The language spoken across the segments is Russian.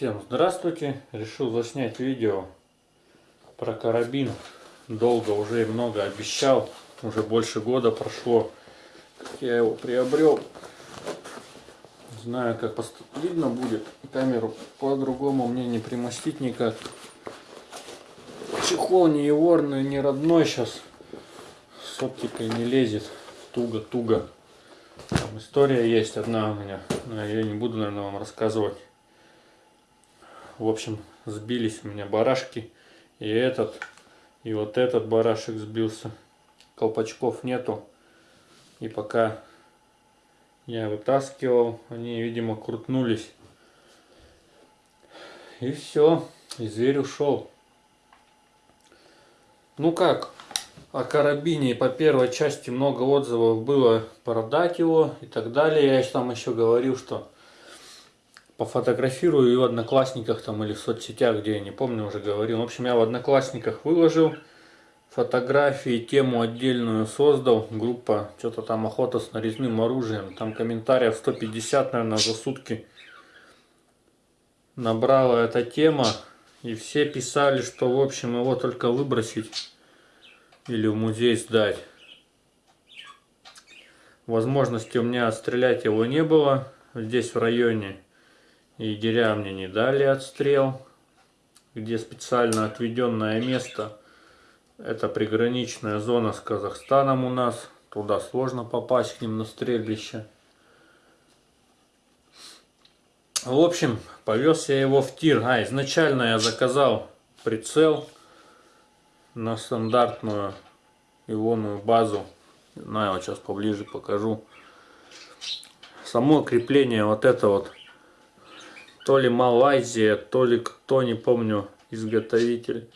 Всем здравствуйте! Решил заснять видео про карабин. Долго уже и много обещал. Уже больше года прошло, как я его приобрел. Знаю, как видно будет. Камеру по-другому мне не примостить никак. Чехол не еворный, не родной сейчас. С оптикой не лезет. Туго-туго. История есть одна у меня. Но я не буду, наверное, вам рассказывать. В общем, сбились у меня барашки. И этот, и вот этот барашек сбился. Колпачков нету. И пока я вытаскивал, они, видимо, крутнулись. И все, и зверь ушел. Ну как, о карабине по первой части много отзывов было продать его и так далее. Я там еще говорил, что пофотографирую и в Одноклассниках там или в соцсетях, где я не помню, уже говорил. В общем, я в Одноклассниках выложил фотографии, тему отдельную создал. Группа, что-то там охота с нарезным оружием. Там комментариев 150, наверное, за сутки набрала эта тема. И все писали, что, в общем, его только выбросить или в музей сдать. Возможности у меня отстрелять его не было здесь в районе. Егеря мне не дали отстрел, где специально отведенное место. Это приграничная зона с Казахстаном у нас. Туда сложно попасть к ним на стрельбище. В общем, повез я его в тир. А, изначально я заказал прицел на стандартную ионную базу. На, я вот сейчас поближе покажу. Само крепление вот это вот то ли Малайзия, то ли кто, не помню, изготовитель.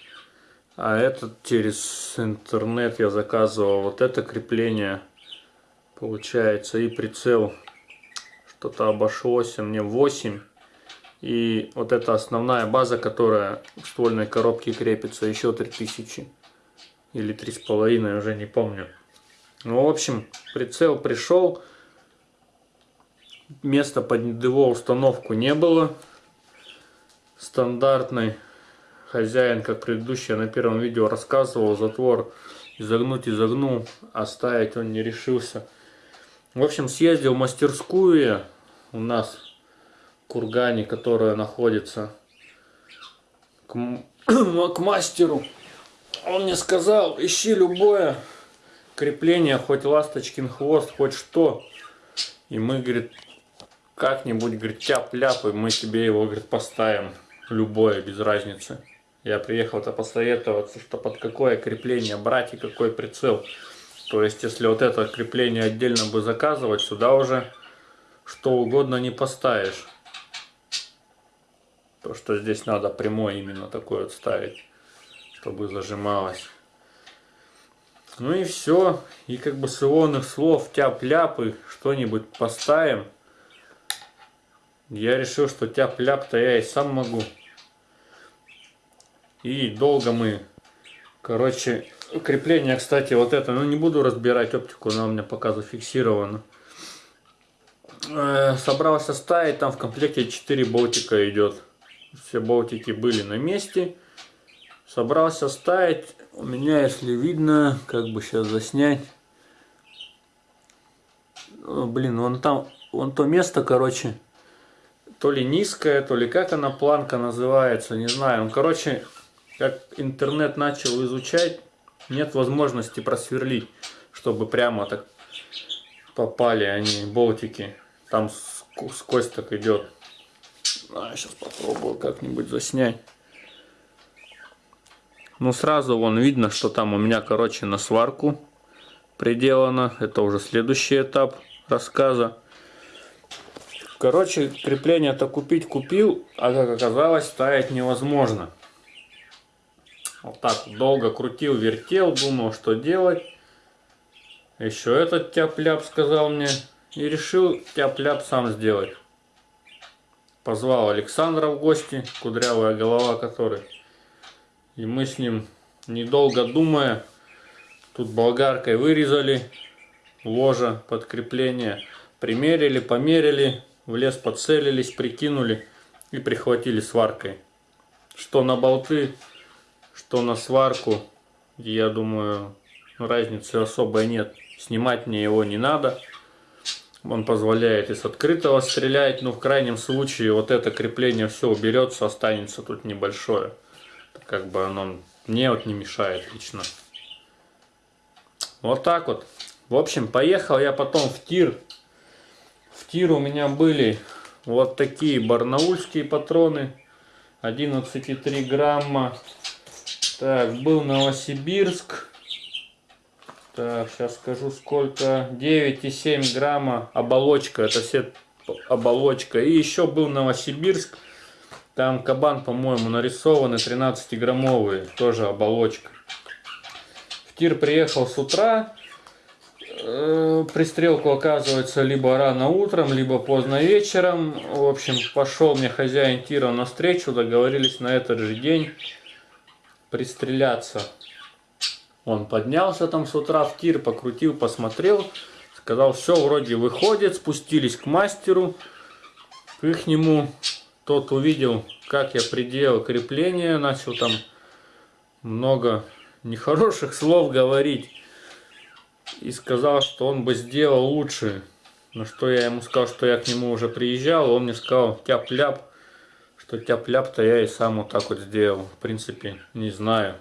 А этот через интернет я заказывал. Вот это крепление получается и прицел что-то обошлось мне 8. И вот эта основная база, которая в ствольной коробке крепится, еще 3000. Или 3,5, уже не помню. Ну, в общем, прицел пришел места под его установку не было. Стандартный хозяин, как предыдущий, я на первом видео рассказывал, затвор изогнуть изогнул, оставить он не решился. В общем, съездил в мастерскую у нас в Кургане, которая находится к, к мастеру. Он мне сказал, ищи любое крепление, хоть ласточкин хвост, хоть что. И мы, говорит, как-нибудь, говорит, тяп-ляп, и мы тебе его, говорит, поставим. Любое, без разницы. Я приехал-то посоветоваться, что под какое крепление брать и какой прицел. То есть, если вот это крепление отдельно бы заказывать, сюда уже что угодно не поставишь. То, что здесь надо прямой именно такой вот ставить, чтобы зажималось. Ну и все. И как бы с ионных слов тяп-ляпы что-нибудь поставим. Я решил, что тяп-ляп-то я и сам могу. И долго мы, короче, крепление, кстати, вот это, ну не буду разбирать оптику, она у меня пока зафиксирована. Э, собрался ставить, там в комплекте 4 болтика идет. Все болтики были на месте. Собрался ставить, у меня, если видно, как бы сейчас заснять. О, блин, вон там, вон то место, короче, то ли низкая, то ли как она планка называется, не знаю. Ну, короче, как интернет начал изучать, нет возможности просверлить, чтобы прямо так попали они, болтики. Там сквозь так идет. А, сейчас попробую как-нибудь заснять. Ну, сразу вон видно, что там у меня, короче, на сварку приделано. Это уже следующий этап рассказа. Короче, крепление-то купить купил, а как оказалось, ставить невозможно. Вот так долго крутил, вертел, думал, что делать. Еще этот тяп-ляп сказал мне. И решил тяп-ляп сам сделать. Позвал Александра в гости, кудрявая голова который. И мы с ним, недолго думая, тут болгаркой вырезали ложа под крепление. Примерили, померили, в лес подцелились, прикинули и прихватили сваркой. Что на болты, что на сварку, я думаю, разницы особой нет. Снимать мне его не надо. Он позволяет из открытого стрелять, но в крайнем случае вот это крепление все уберется, останется тут небольшое. Как бы оно мне вот не мешает лично. Вот так вот. В общем, поехал я потом в тир. В тир у меня были вот такие барнаульские патроны. 11,3 грамма. Так, был Новосибирск. Так, сейчас скажу сколько. 9,7 грамма оболочка. Это все оболочка. И еще был Новосибирск. Там кабан, по-моему, нарисованы 13-граммовые. Тоже оболочка. В тир приехал с утра. Э, пристрелку оказывается либо рано утром, либо поздно вечером. В общем, пошел мне хозяин тира навстречу. Договорились на этот же день пристреляться. Он поднялся там с утра в тир, покрутил, посмотрел, сказал, все вроде выходит, спустились к мастеру, к ихнему. Тот увидел, как я приделал крепление, начал там много нехороших слов говорить. И сказал, что он бы сделал лучше. На что я ему сказал, что я к нему уже приезжал. Он мне сказал, тяп-ляп, что тяп-ляп-то я и сам вот так вот сделал. В принципе, не знаю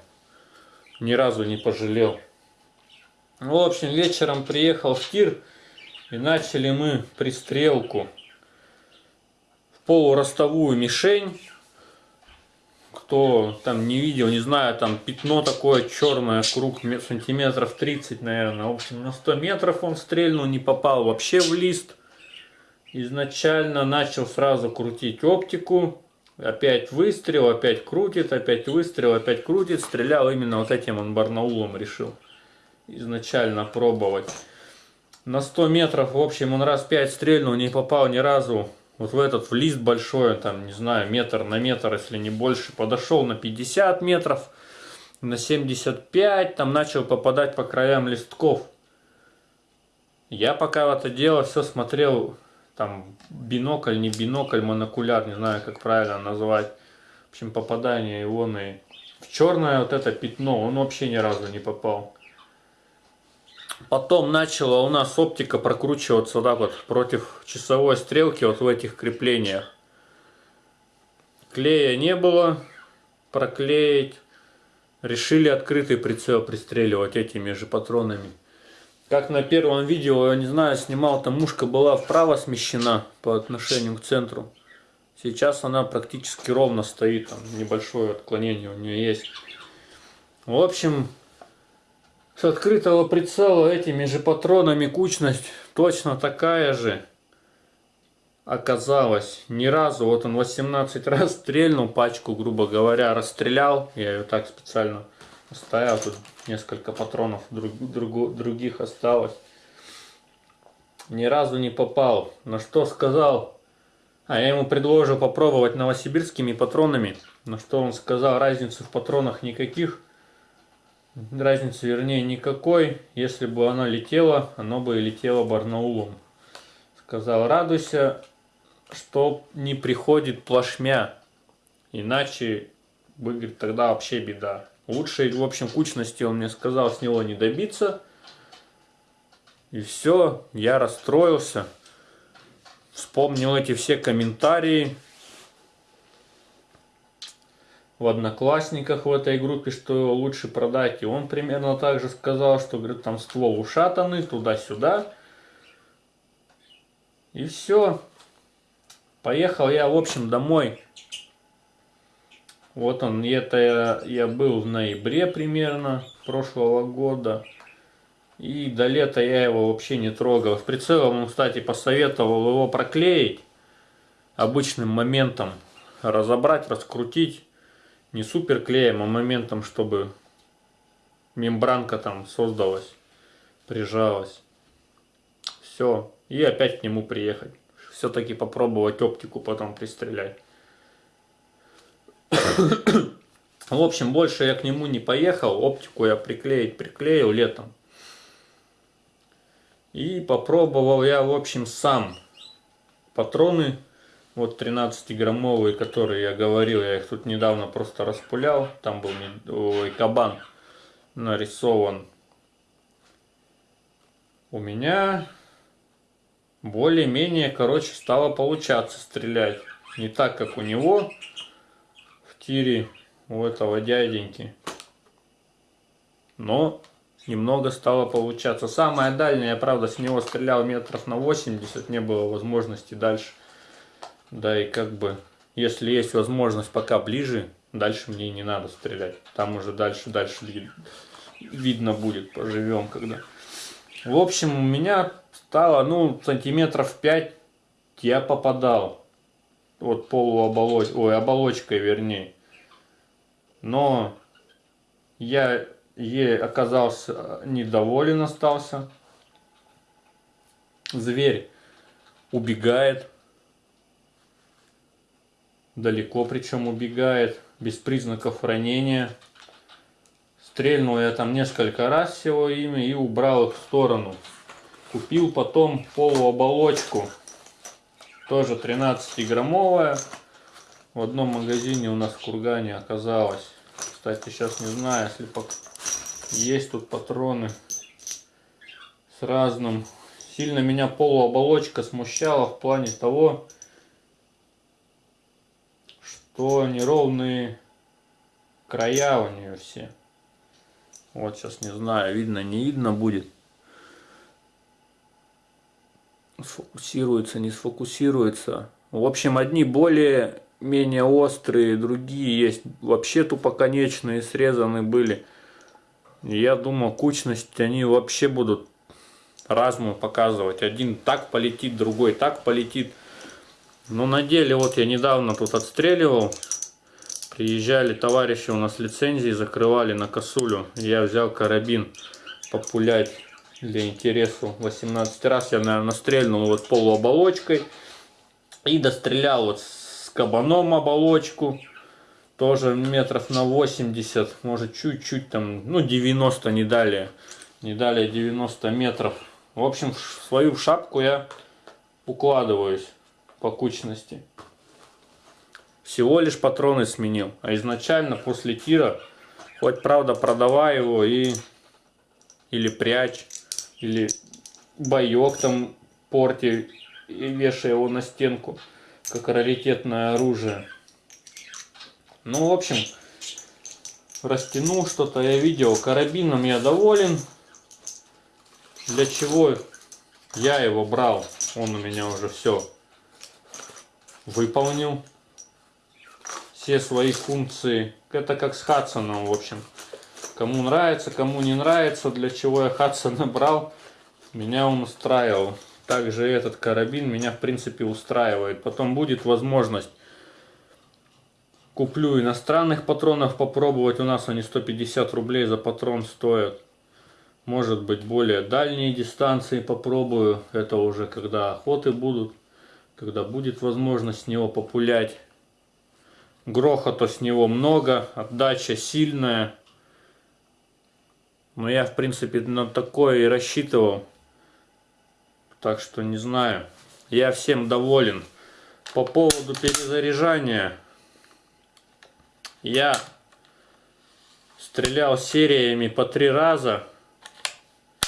ни разу не пожалел. В общем, вечером приехал в тир и начали мы пристрелку в полуростовую мишень. Кто там не видел, не знаю, там пятно такое черное, круг сантиметров 30, наверное. В общем, на 100 метров он стрельнул, не попал вообще в лист. Изначально начал сразу крутить оптику. Опять выстрел, опять крутит, опять выстрел, опять крутит. Стрелял именно вот этим он барнаулом решил изначально пробовать. На 100 метров, в общем, он раз 5 стрельнул, не попал ни разу вот в этот в лист большой, там, не знаю, метр на метр, если не больше. Подошел на 50 метров, на 75, там начал попадать по краям листков. Я пока в это дело все смотрел там бинокль, не бинокль, монокуляр, не знаю, как правильно назвать. В общем, попадание ионы в черное вот это пятно, он вообще ни разу не попал. Потом начала у нас оптика прокручиваться так вот против часовой стрелки вот в этих креплениях. Клея не было, проклеить. Решили открытый прицел пристреливать этими же патронами. Как на первом видео, я не знаю, снимал, там мушка была вправо смещена по отношению к центру. Сейчас она практически ровно стоит, там небольшое отклонение у нее есть. В общем, с открытого прицела этими же патронами кучность точно такая же оказалась. Ни разу, вот он 18 раз стрельнул пачку, грубо говоря, расстрелял. Я ее так специально Стоял тут несколько патронов друг, друг, других осталось. Ни разу не попал. На что сказал? А я ему предложил попробовать новосибирскими патронами. На что он сказал, разницы в патронах никаких. Разницы, вернее, никакой. Если бы оно летело, оно бы и летело Барнаулом. Сказал, радуйся, что не приходит плашмя. Иначе, говорит, тогда вообще беда. Лучшей, в общем, кучности он мне сказал с него не добиться. И все, я расстроился. Вспомнил эти все комментарии в Одноклассниках в этой группе, что лучше продать. И он примерно так же сказал, что, говорит, там ствол ушатанный, туда-сюда. И все. Поехал я, в общем, домой. Вот он, это я, я был в ноябре примерно прошлого года. И до лета я его вообще не трогал. В прицелом кстати, посоветовал его проклеить обычным моментом. Разобрать, раскрутить. Не супер клеем, а моментом, чтобы мембранка там создалась, прижалась. Все. И опять к нему приехать. Все-таки попробовать оптику потом пристрелять. В общем, больше я к нему не поехал. Оптику я приклеить приклеил летом. И попробовал я, в общем, сам. Патроны Вот 13-граммовые, которые я говорил, я их тут недавно просто распулял. Там был ой, кабан нарисован. У меня более-менее, короче, стало получаться стрелять. Не так, как у него в тире у этого дяденьки. Но немного стало получаться. Самое дальнее, правда с него стрелял метров на 80, не было возможности дальше. Да и как бы, если есть возможность пока ближе, дальше мне не надо стрелять. Там уже дальше, дальше видно будет, поживем когда. В общем, у меня стало, ну, сантиметров 5 я попадал. Вот полуоболоч... Ой, оболочкой вернее. Но я ей оказался недоволен остался. Зверь убегает. Далеко причем убегает. Без признаков ранения. Стрельнул я там несколько раз всего ими и убрал их в сторону. Купил потом полуоболочку. Тоже 13-граммовая. В одном магазине у нас в Кургане оказалось. Кстати, сейчас не знаю, если есть тут патроны с разным. Сильно меня полуоболочка смущала в плане того, что неровные края у нее все. Вот сейчас не знаю, видно, не видно будет. Сфокусируется, не сфокусируется. В общем, одни более менее острые, другие есть вообще тупоконечные, срезаны были. Я думал, кучность они вообще будут разную показывать. Один так полетит, другой так полетит. Но на деле, вот я недавно тут отстреливал Приезжали товарищи у нас лицензии, закрывали на косулю. Я взял карабин популять для интересу 18 раз. Я, наверное, стрельнул вот полуоболочкой. И дострелял вот с кабаном оболочку. Тоже метров на 80, может чуть-чуть там, ну 90 не далее. Не далее 90 метров. В общем, в свою шапку я укладываюсь по кучности всего лишь патроны сменил. А изначально после тира, хоть правда продавай его и или прячь, или боек там порти и вешай его на стенку, как раритетное оружие. Ну, в общем, растянул что-то, я видел. Карабином я доволен. Для чего я его брал? Он у меня уже все выполнил все свои функции. Это как с Хадсоном, в общем. Кому нравится, кому не нравится, для чего я Хадсона брал, меня он устраивал. Также этот карабин меня в принципе устраивает. Потом будет возможность куплю иностранных патронов попробовать. У нас они 150 рублей за патрон стоят. Может быть более дальние дистанции попробую. Это уже когда охоты будут. Когда будет возможность с него популять. Грохота с него много, отдача сильная. Но я, в принципе, на такое и рассчитывал. Так что не знаю. Я всем доволен. По поводу перезаряжания. Я стрелял сериями по три раза.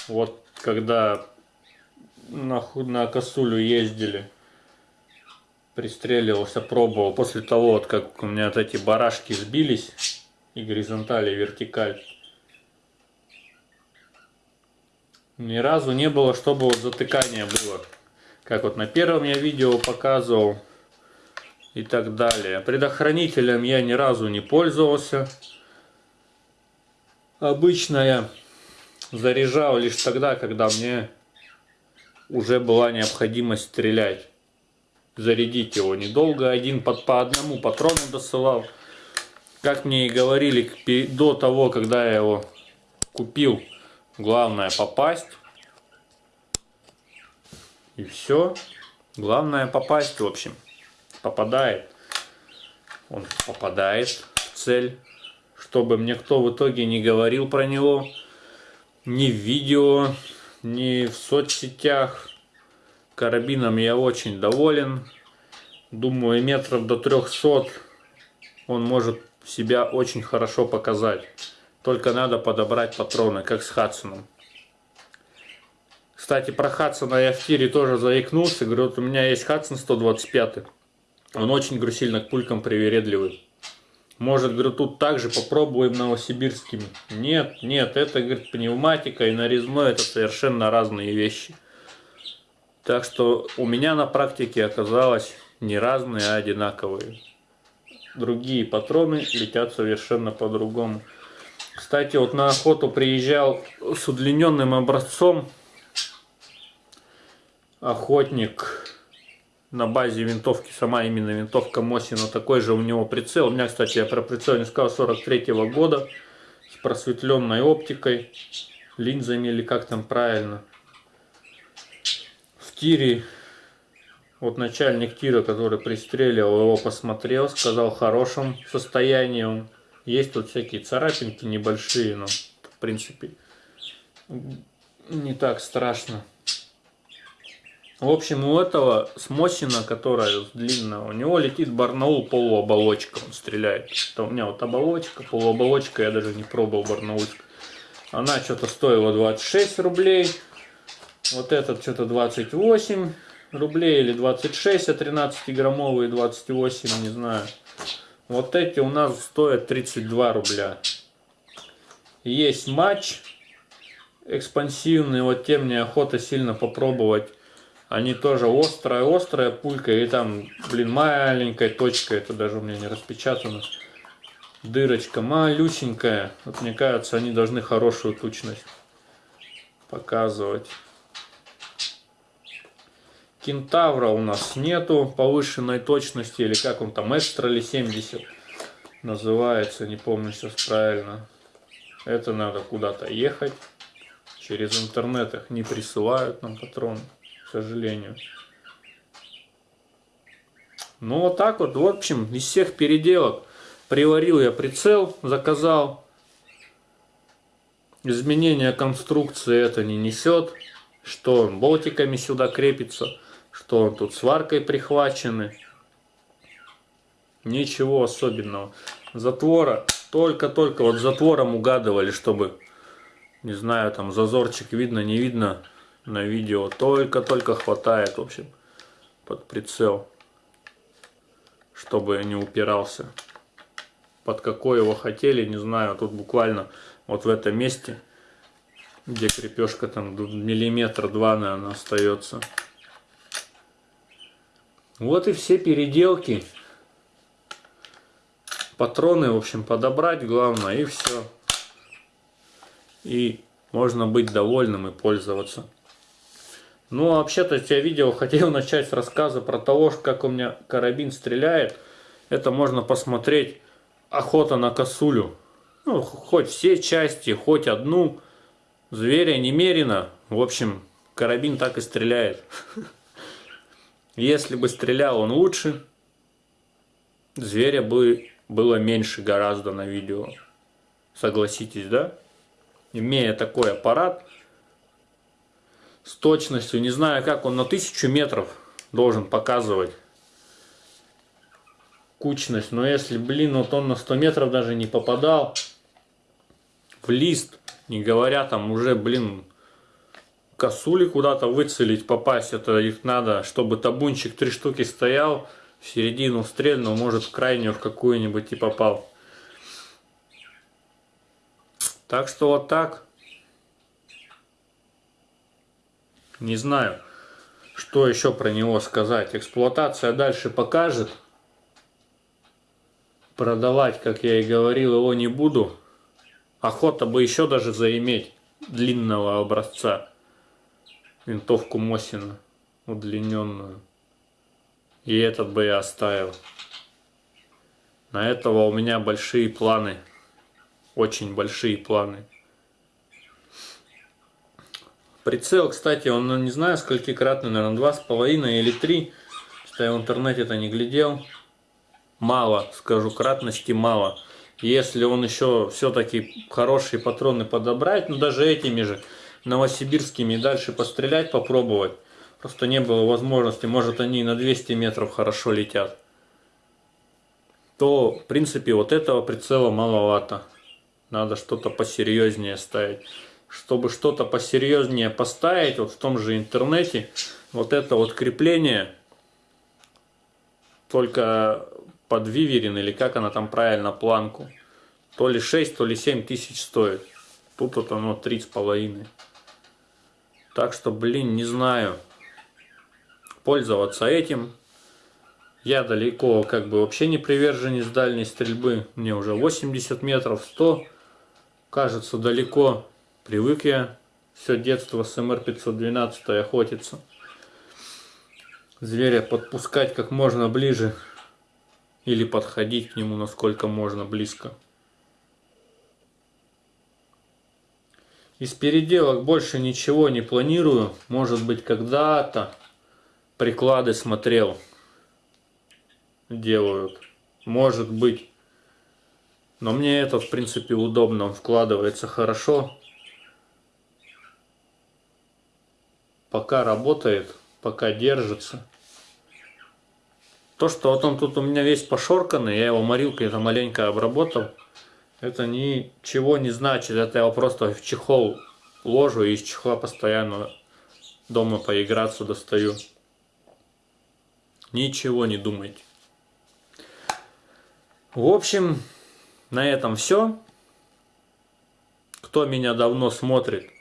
Вот когда на, на косулю ездили пристреливался, пробовал. После того, вот как у меня вот эти барашки сбились, и горизонталь, и вертикаль. Ни разу не было, чтобы вот затыкание было. Как вот на первом я видео показывал. И так далее. Предохранителем я ни разу не пользовался. Обычно я заряжал лишь тогда, когда мне уже была необходимость стрелять зарядить его недолго. Один под, по одному патрону досылал. Как мне и говорили до того, когда я его купил, главное попасть. И все. Главное попасть, в общем. Попадает. Он попадает в цель. Чтобы мне кто в итоге не говорил про него. Ни в видео, ни в соцсетях. Карабином я очень доволен. Думаю, метров до 300 он может себя очень хорошо показать. Только надо подобрать патроны, как с Хадсоном. Кстати, про Хадсона я в тире тоже заикнулся. Говорю, вот у меня есть Хадсон 125. Он очень, говорю, сильно к пулькам привередливый. Может, говорю, тут также попробуем новосибирскими. Нет, нет, это, говорит, пневматика и нарезной это совершенно разные вещи. Так что у меня на практике оказалось не разные, а одинаковые. Другие патроны летят совершенно по-другому. Кстати, вот на охоту приезжал с удлиненным образцом охотник на базе винтовки, сама именно винтовка Мосина, такой же у него прицел. У меня, кстати, я про прицел не сказал, 43 -го года, с просветленной оптикой, линзами или как там правильно. Тире, вот начальник тира, который пристреливал, его посмотрел, сказал в хорошем состоянии. Есть тут всякие царапинки небольшие, но в принципе не так страшно. В общем, у этого смочина, которая длинная, у него летит барнаул полуоболочка, он стреляет. Это у меня вот оболочка, полуоболочка, я даже не пробовал барнаульск. Она что-то стоила 26 рублей, вот этот что-то 28 рублей или 26, а 13 граммовые 28, не знаю. Вот эти у нас стоят 32 рубля. Есть матч экспансивный, вот тем мне охота сильно попробовать они тоже острая, острая пулька. И там, блин, маленькая точка. Это даже у меня не распечатано. Дырочка малюсенькая. Вот мне кажется, они должны хорошую точность показывать. Кентавра у нас нету повышенной точности. Или как он там, экстра или 70 называется. Не помню сейчас правильно. Это надо куда-то ехать. Через интернет их не присылают нам патроны сожалению. Ну вот так вот, в общем, из всех переделок приварил я прицел, заказал. Изменение конструкции это не несет, что он болтиками сюда крепится, что он тут сваркой прихвачены. Ничего особенного. Затвора, только-только вот затвором угадывали, чтобы, не знаю, там зазорчик видно, не видно, на видео только-только хватает, в общем, под прицел, чтобы не упирался. Под какой его хотели, не знаю, тут буквально вот в этом месте, где крепежка там миллиметр два, наверное, остается. Вот и все переделки. Патроны, в общем, подобрать главное, и все. И можно быть довольным и пользоваться. Ну, а вообще-то я видео хотел начать с рассказа про того, как у меня карабин стреляет. Это можно посмотреть «Охота на косулю». Ну, хоть все части, хоть одну. Зверя немерено. В общем, карабин так и стреляет. Если бы стрелял он лучше, зверя бы было меньше гораздо на видео. Согласитесь, да? Имея такой аппарат, с точностью, не знаю как он на тысячу метров должен показывать кучность, но если, блин, вот он на 100 метров даже не попадал в лист, не говоря там уже, блин, косули куда-то выцелить, попасть, это их надо, чтобы табунчик три штуки стоял, в середину стрельнул, может в крайнюю в какую-нибудь и попал. Так что вот так. Не знаю, что еще про него сказать. Эксплуатация дальше покажет. Продавать, как я и говорил, его не буду. Охота бы еще даже заиметь длинного образца. Винтовку Мосина удлиненную. И этот бы я оставил. На этого у меня большие планы. Очень большие планы. Прицел, кстати, он, ну, не знаю, сколькикратный, наверное, два с половиной или три. Что я в интернете это не глядел. Мало, скажу, кратности мало. Если он еще все-таки хорошие патроны подобрать, ну даже этими же новосибирскими дальше пострелять, попробовать. Просто не было возможности, может они и на 200 метров хорошо летят. То, в принципе, вот этого прицела маловато. Надо что-то посерьезнее ставить. Чтобы что-то посерьезнее поставить, вот в том же интернете, вот это вот крепление, только под виверин, или как она там правильно, планку, то ли 6, то ли 7 тысяч стоит. Тут вот оно 3,5. Так что, блин, не знаю. Пользоваться этим. Я далеко как бы вообще не приверженец дальней стрельбы. Мне уже 80 метров, 100. Кажется, далеко. Привык я все детство с МР-512 охотиться. Зверя подпускать как можно ближе. Или подходить к нему насколько можно близко. Из переделок больше ничего не планирую. Может быть, когда-то приклады смотрел. Делают. Может быть. Но мне это, в принципе, удобно. Он вкладывается хорошо. Пока работает, пока держится. То, что вот он тут у меня весь пошорканный, я его морилкой это маленько обработал. Это ничего не значит, это я просто в чехол ложу и из чехла постоянно дома поиграться достаю. Ничего не думайте. В общем, на этом все. Кто меня давно смотрит,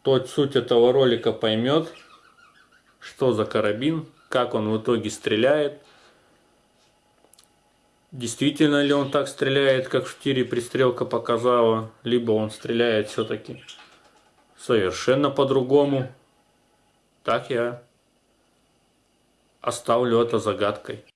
тот суть этого ролика поймет, что за карабин, как он в итоге стреляет – Действительно ли он так стреляет, как в тире пристрелка показала, либо он стреляет все-таки совершенно по-другому. Так я оставлю это загадкой.